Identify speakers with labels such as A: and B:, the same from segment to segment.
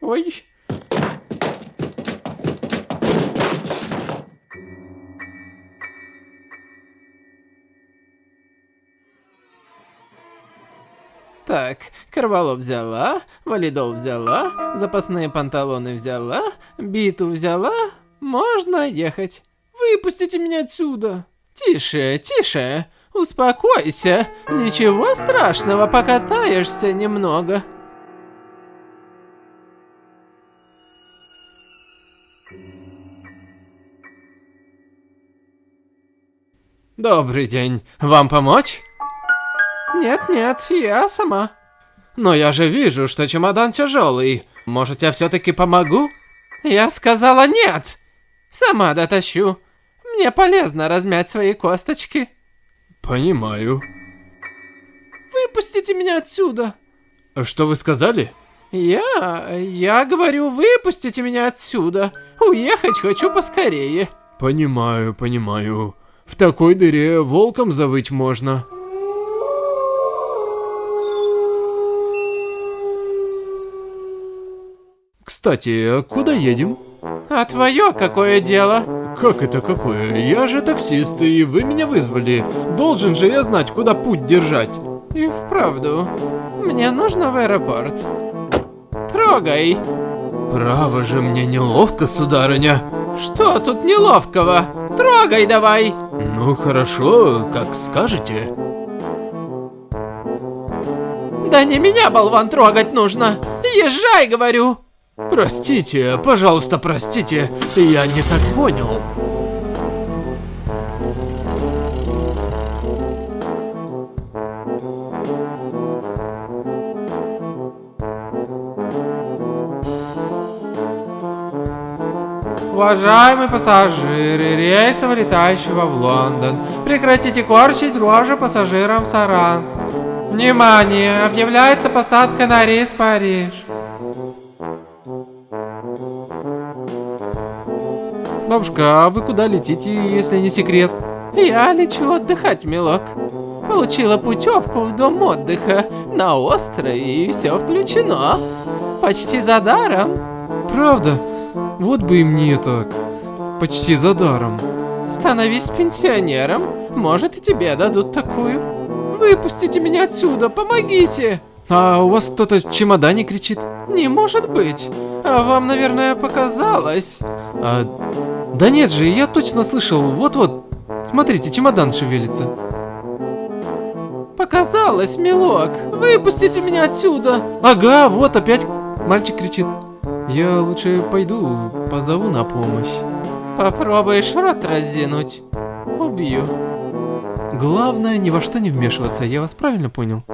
A: Ой. Так, Карвалов взяла, валидол взяла, запасные панталоны взяла, биту взяла. Можно ехать. Выпустите меня отсюда. Тише, тише. Успокойся. Ничего страшного, покатаешься немного. Добрый день. Вам помочь? Нет-нет, я сама. Но я же вижу, что чемодан тяжелый. Может, я все-таки помогу? Я сказала нет. Сама дотащу. Мне полезно размять свои косточки.
B: Понимаю.
A: Выпустите меня отсюда.
B: Что вы сказали?
A: Я... я говорю, выпустите меня отсюда. Уехать хочу поскорее.
B: Понимаю, понимаю. В такой дыре волком завыть можно. Кстати, а куда едем?
A: А твое какое дело?
B: Как это какое? Я же таксист, и вы меня вызвали. Должен же я знать, куда путь держать.
A: И вправду, мне нужно в аэропорт. Трогай.
B: Право же мне неловко, сударыня.
A: Что тут неловкого? Трогай давай.
B: Ну хорошо, как скажете.
A: Да не меня, болван, трогать нужно. Езжай, говорю.
B: Простите, пожалуйста, простите, я не так понял.
A: Уважаемые пассажиры рейса, вылетающего в Лондон, прекратите корчить рожи пассажирам Саранск. Внимание! Объявляется посадка на рейс Париж.
B: Бабушка, а вы куда летите, если не секрет?
A: Я лечу отдыхать, милок. Получила путевку в дом отдыха на острове и все включено. Почти за даром.
B: Правда? Вот бы и мне так. Почти за даром.
A: Становись пенсионером, может и тебе дадут такую. Выпустите меня отсюда, помогите.
B: А у вас кто-то в чемодане кричит?
A: Не может быть. А вам, наверное, показалось.
B: А... Да нет же, я точно слышал. Вот-вот. Смотрите, чемодан шевелится.
A: Показалось, милок. Выпустите меня отсюда.
B: Ага, вот опять мальчик кричит. Я лучше пойду, позову на помощь.
A: Попробуешь рот разинуть. Убью.
B: Главное, ни во что не вмешиваться, я вас правильно понял?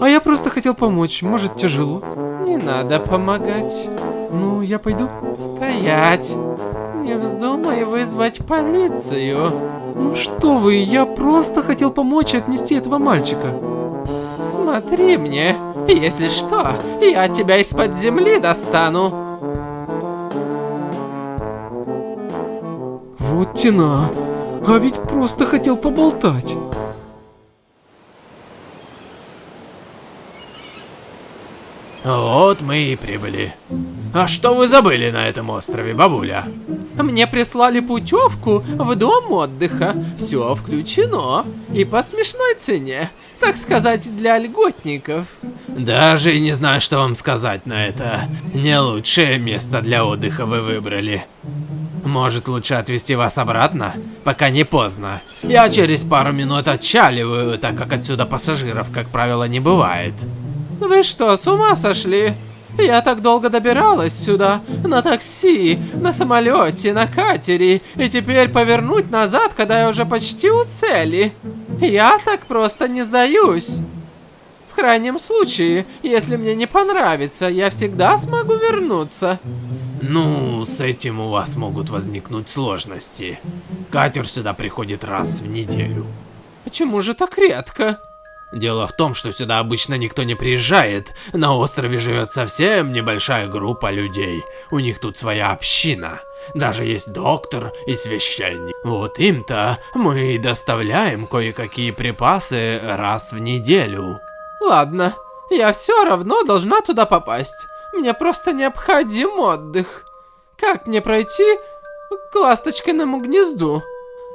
B: А я просто хотел помочь, может тяжело?
A: Не надо помогать.
B: Ну, я пойду.
A: Стоять. Не вздумай вызвать полицию.
B: Ну что вы, я просто хотел помочь отнести этого мальчика.
A: Смотри мне. Если что, я тебя из-под земли достану.
B: Вот тена. А ведь просто хотел поболтать.
C: Вот мы и прибыли. А что вы забыли на этом острове, бабуля?
A: Мне прислали путевку в дом отдыха. Все включено. И по смешной цене. Так сказать, для льготников.
C: Даже не знаю, что вам сказать на это. Не лучшее место для отдыха вы выбрали. Может, лучше отвезти вас обратно? Пока не поздно. Я через пару минут отчаливаю, так как отсюда пассажиров, как правило, не бывает.
A: Вы что, с ума сошли? Я так долго добиралась сюда, на такси, на самолете, на катере, и теперь повернуть назад, когда я уже почти у цели. Я так просто не сдаюсь. В крайнем случае, если мне не понравится, я всегда смогу вернуться.
C: Ну, с этим у вас могут возникнуть сложности. Катер сюда приходит раз в неделю.
A: Почему же так редко?
C: Дело в том, что сюда обычно никто не приезжает. На острове живет совсем небольшая группа людей. У них тут своя община. Даже есть доктор и священник. Вот им-то мы доставляем кое-какие припасы раз в неделю.
A: Ладно, я все равно должна туда попасть. Мне просто необходим отдых. Как мне пройти к ласточкиному гнезду?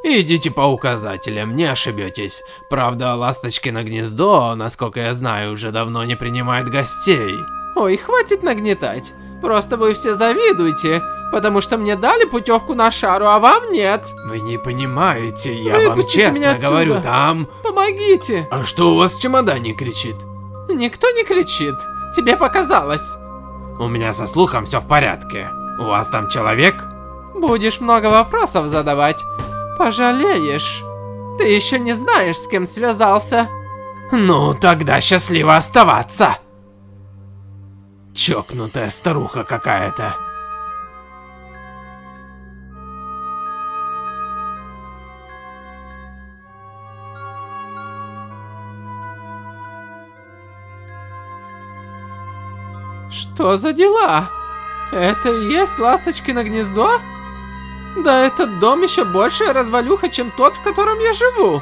C: Идите по указателям, не ошибетесь. Правда, ласточкино гнездо, насколько я знаю, уже давно не принимает гостей.
A: Ой, хватит нагнетать. Просто вы все завидуете, потому что мне дали путевку на шару, а вам нет.
C: Вы не понимаете, я вам
A: Выпустите
C: честно
A: меня отсюда.
C: говорю, там...
A: Помогите.
C: А что у вас в чемодане кричит?
A: Никто не кричит. Тебе показалось.
C: У меня со слухом все в порядке. У вас там человек?
A: Будешь много вопросов задавать. Пожалеешь. Ты еще не знаешь, с кем связался.
C: Ну, тогда счастливо оставаться. Чокнутая старуха какая-то.
A: Что за дела? Это и есть ласточкино гнездо? Да этот дом еще большая развалюха, чем тот, в котором я живу.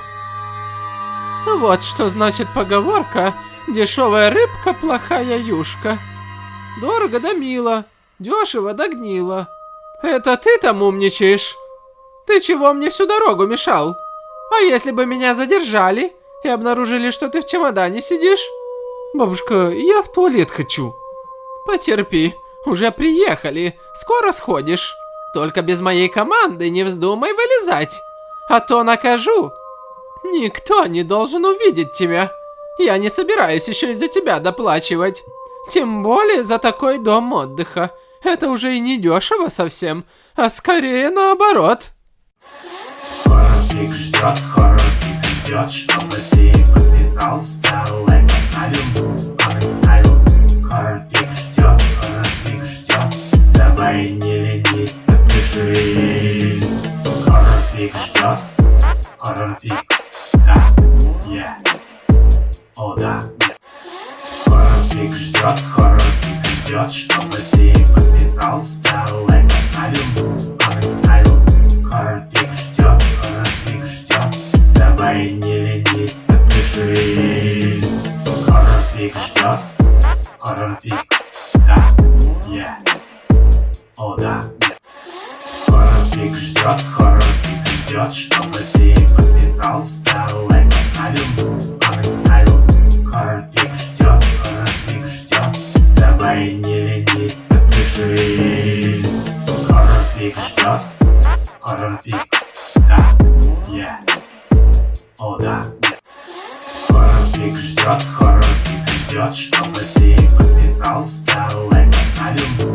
A: Вот что значит поговорка «Дешевая рыбка, плохая юшка». Дорого да мило, дешево да гнило. Это ты там умничаешь? Ты чего мне всю дорогу мешал? А если бы меня задержали и обнаружили, что ты в чемодане сидишь? Бабушка, я в туалет хочу. Потерпи, уже приехали, скоро сходишь. Только без моей команды не вздумай вылезать, а то накажу. Никто не должен увидеть тебя. Я не собираюсь еще из-за тебя доплачивать. Тем более за такой дом отдыха. Это уже и не дешево совсем, а скорее наоборот.
D: Ждет, ждет, чтобы ты подписался, Хоррор-пик ждет, хоррор-пик ждет, чтобы ты подписался, лайк поставил, не ставил. Хоррор-пик ждет, хоррор-пик ждет, давай не ленись, подпишись. Хоррор-пик ждет, хоррор-пик, да, yeah, о да. Хоррор-пик ждет, хоррор-пик ждет, чтобы ты подписался, лайк поставил, давай не ленись, подпишись. Хоррор-пик ждет, хоррор-пик, да, yeah, о да. Хоррор-пик ждет, хоррор-пик ждет, чтобы ты подписался, лайк поставил,